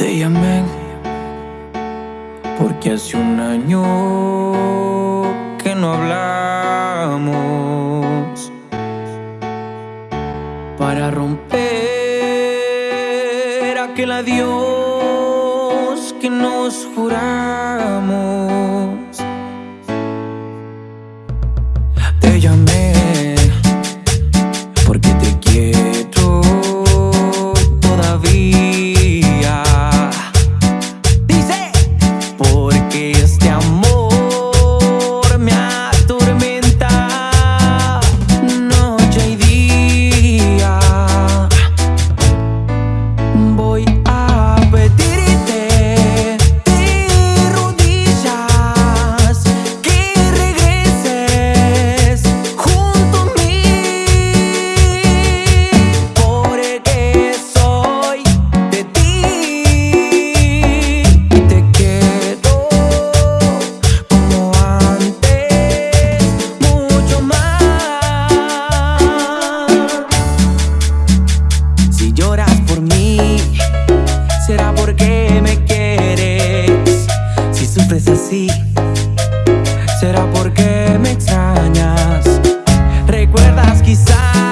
Te llamé porque hace un año que no hablamos para romper aquel adiós que nos juramos. ¿Será porque me extrañas? ¿Recuerdas quizás?